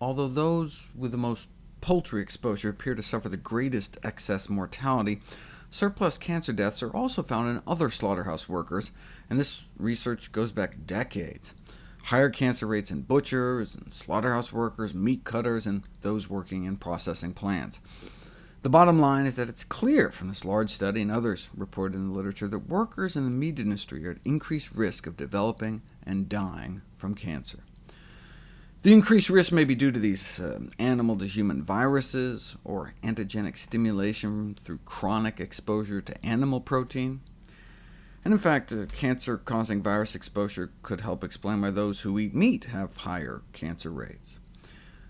although those with the most poultry exposure appear to suffer the greatest excess mortality, surplus cancer deaths are also found in other slaughterhouse workers, and this research goes back decades. Higher cancer rates in butchers, and slaughterhouse workers, meat cutters, and those working in processing plants. The bottom line is that it's clear from this large study and others reported in the literature that workers in the meat industry are at increased risk of developing and dying from cancer. The increased risk may be due to these uh, animal-to-human viruses, or antigenic stimulation through chronic exposure to animal protein. And in fact, uh, cancer-causing virus exposure could help explain why those who eat meat have higher cancer rates.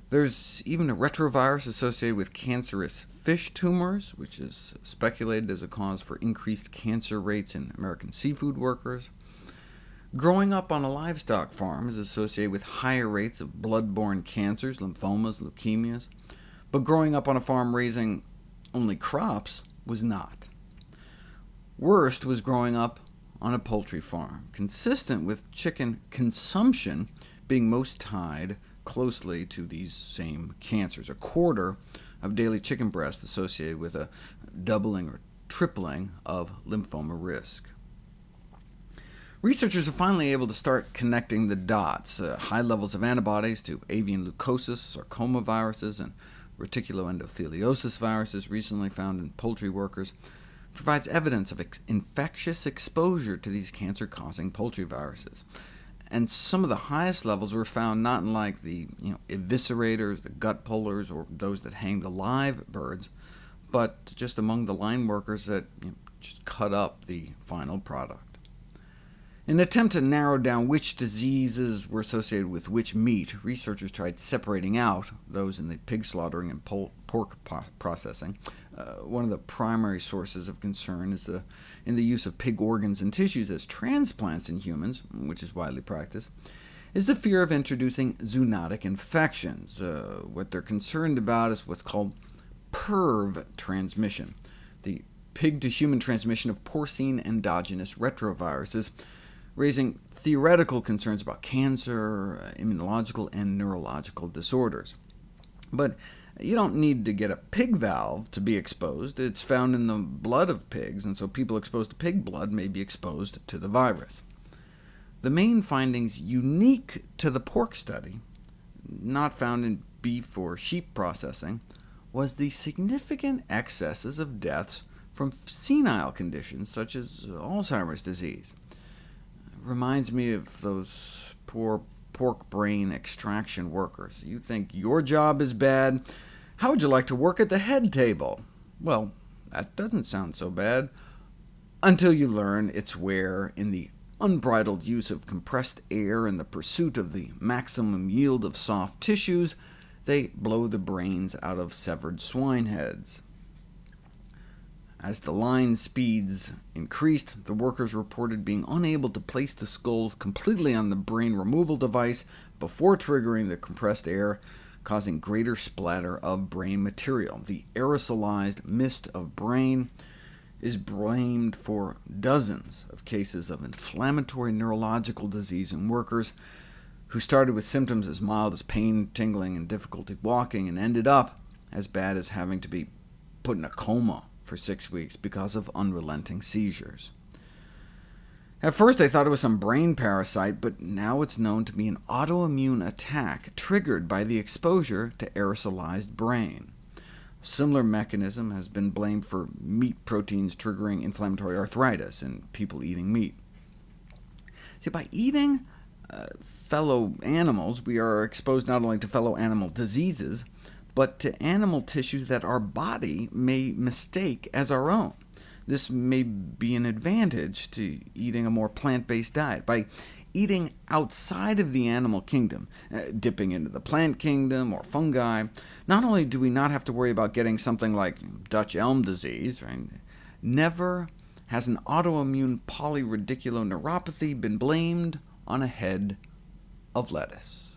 There's even a retrovirus associated with cancerous fish tumors, which is speculated as a cause for increased cancer rates in American seafood workers. Growing up on a livestock farm is associated with higher rates of blood-borne cancers, lymphomas, leukemias, but growing up on a farm raising only crops was not. Worst was growing up on a poultry farm, consistent with chicken consumption being most tied closely to these same cancers. A quarter of daily chicken breast associated with a doubling or tripling of lymphoma risk. Researchers are finally able to start connecting the dots. Uh, high levels of antibodies to avian leukosis, sarcoma viruses, and reticuloendotheliosis viruses recently found in poultry workers provides evidence of ex infectious exposure to these cancer-causing poultry viruses. And some of the highest levels were found not in like the you know, eviscerators, the gut pullers, or those that hang the live birds, but just among the line workers that you know, just cut up the final product. In an attempt to narrow down which diseases were associated with which meat, researchers tried separating out those in the pig slaughtering and pork processing. Uh, one of the primary sources of concern is the, in the use of pig organs and tissues as transplants in humans, which is widely practiced, is the fear of introducing zoonotic infections. Uh, what they're concerned about is what's called PERV transmission, the pig-to-human transmission of porcine endogenous retroviruses, raising theoretical concerns about cancer, uh, immunological, and neurological disorders. But you don't need to get a pig valve to be exposed. It's found in the blood of pigs, and so people exposed to pig blood may be exposed to the virus. The main findings unique to the pork study, not found in beef or sheep processing, was the significant excesses of deaths from senile conditions such as Alzheimer's disease reminds me of those poor pork brain extraction workers. You think your job is bad? How would you like to work at the head table? Well, that doesn't sound so bad, until you learn it's where, in the unbridled use of compressed air and the pursuit of the maximum yield of soft tissues, they blow the brains out of severed swine heads. As the line speeds increased, the workers reported being unable to place the skulls completely on the brain removal device before triggering the compressed air, causing greater splatter of brain material. The aerosolized mist of brain is blamed for dozens of cases of inflammatory neurological disease in workers, who started with symptoms as mild as pain, tingling, and difficulty walking, and ended up as bad as having to be put in a coma for six weeks because of unrelenting seizures. At first I thought it was some brain parasite, but now it's known to be an autoimmune attack triggered by the exposure to aerosolized brain. A similar mechanism has been blamed for meat proteins triggering inflammatory arthritis in people eating meat. See, by eating uh, fellow animals, we are exposed not only to fellow animal diseases, but to animal tissues that our body may mistake as our own. This may be an advantage to eating a more plant-based diet. By eating outside of the animal kingdom, uh, dipping into the plant kingdom or fungi, not only do we not have to worry about getting something like Dutch elm disease, right? never has an autoimmune polyradiculoneuropathy been blamed on a head of lettuce.